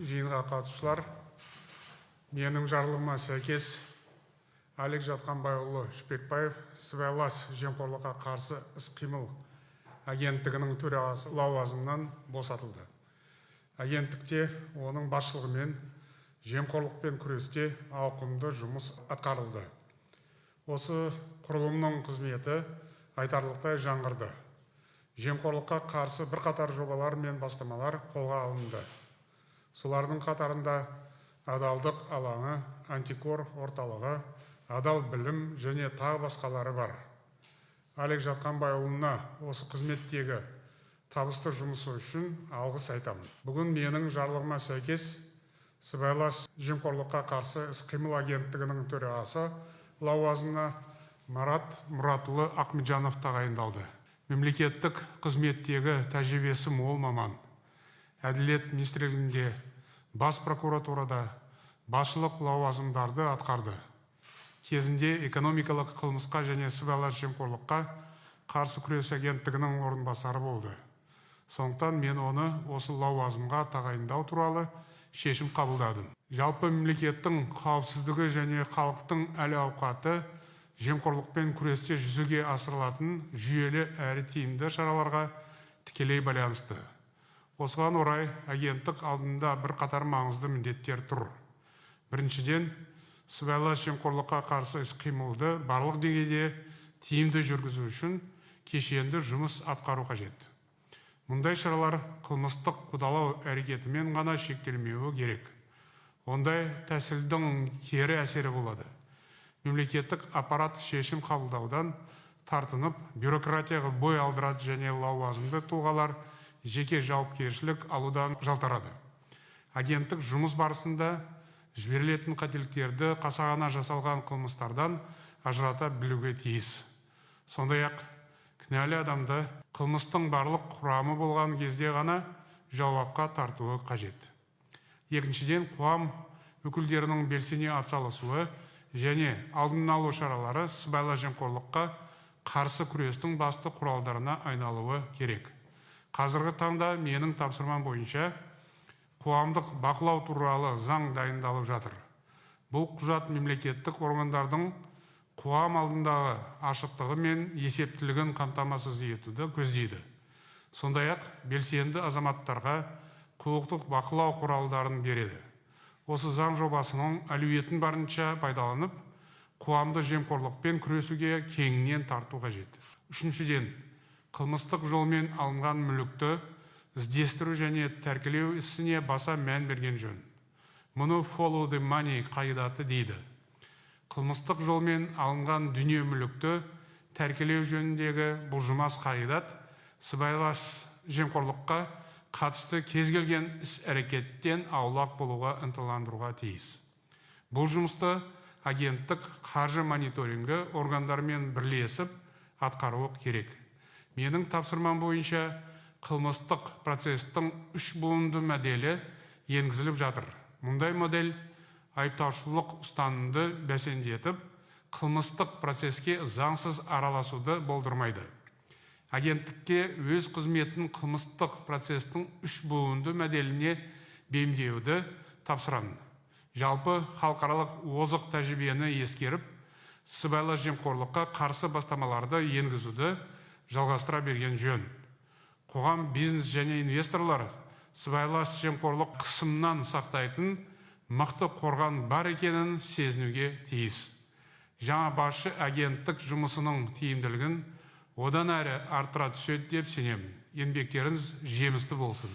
жиынға қатысушылар менің жарлығыма сәйкес әлік жатқанбайұлы шпекбаев сыбайлас жемқорлыққа қарсы іс-қимыл агенттігінің төрағасы лауазымынан босатылды. Агенттікте оның басшылығымен жемқорлықпен күресте ауқымды жұмыс атқарылды. Осы құрылымның қызметі айтарлықтай жаңғырды. Жемқорлыққа қарсы бірқатар жобалар мен бастамалар қолға алынды. Солардың қатарында адалдық алаңы антикор орталығы адал білім және тағы басқалары бар. Әлік жатқанбайұлына осы қызметтегі табысты жұмысы үшін алғыс айтамын. Бүгін менің жарлығыма сәйкес сыбайлас жемқорлыққа қарсы іс-қимыл агенттігінің төрағасы лауазымына марат мұратұлы ахметжанов тағайындалды. Мемлекеттік қызметтегі тәжірибесі мол маман. Әділет министрлігінде бас прокуратурада басшылық лауазымдарды атқарды. Кезінде экономикалық қылмысқа және сыбайлас жемқорлыққа қарсы күрес агенттігінің орынбасары болды. Сондықтан мен оны осы лауазымға тағайындау туралы шешім қабылдадым. Жалпы мемлекеттің қауіпсіздігі және халықтың әл ауқаты жемқорлықпен күресте жүзеге асырылатын жүйелі әрі тиімді шараларға тікелей байланысты. Осыған орай агенттік алдында бірқатар маңызды міндеттер тұр. Біріншіден сыбайлас жемқорлыққа қарсы іс қимылды барлық деңгейде тиімді жүргізу үшін кешенді жұмыс атқару қажет. Мұндай шаралар қылмыстық қудалау әрекетімен ғана шектелмеуі керек. Ондай тәсілдің кері әсері болады. Мемлекеттік аппарат шешім қабылдаудан тартынып бюрократияға бой алдырады және лауазымды тұлғалар жеке жауапкершілік алудан жалтарады. Агенттік жұмыс барысында жіберілетін қателіктерді қасағана жасалған қылмыстардан ажырата білуге тиіс. Сондай ақ кінәлі адамды қылмыстың барлық құрамы болған кезде ғана жауапқа тартуы қажет. Екіншіден қоғам өкілдерінің белсене атсалысуы және алдын алу шаралары сыбайлас жемқорлыққа қарсы күрестің басты құралдарына айналуы керек. Қазіргі таңда менің тапсырмам бойынша қоғамдық бақылау туралы заң дайындалып жатыр. Бұл құжат мемлекеттік органдардың қоғам алдындағы ашықтығы мен есептілігін қамтамасыз етуді көздейді. Сондай ақ белсенді азаматтарға құқықтық бақылау құралдарын береді. Осы заң жобасының әлеуетін барынша пайдаланып қоғамды жемқорлықпен күресуге кеңінен тарту қажет. Үшіншіден қылмыстық жолмен алынған мүлікті іздестіру және тәркілеу ісіне баса мән берген жөн. Мұны follow the money қағидаты дейді. Қылмыстық жолмен алынған дүние мүлікті тәркілеу жөніндегі бұлжымас қағидат сыбайлас жемқорлыққа қатысты кез келген іс әрекеттен аулақ болуға ынталандыруға тиіс. Бұл жұмысты агенттік қаржы мониторингі органдарымен бірлесіп атқаруы керек. Менің тапсырмам бойынша қылмыстық процестің үш буынды моделі енгізіліп жатыр. Мұндай модель айыптаушылық ұстанымды бәсеңдетіп қылмыстық процеске заңсыз араласуды болдырмайды. Агенттікке өз қызметін қылмыстық процестің үш буынды моделіне бейімдеуді тапсырамын. Жалпы халықаралық озық тәжірибені ескеріп сыбайлас жемқорлыққа қарсы бастамаларды енгізуді жалғастыра берген жөн. Қоғам бизнес және инвесторлар сыбайлас жемқорлық қысымнан сақтайтын мықты қорған бар екенін сезінуге тиіс. Жаңа басшы агенттік жұмысының тиімділігін одан әрі арттыра түседі деп сенемін. Еңбектеріңіз жемісті болсын.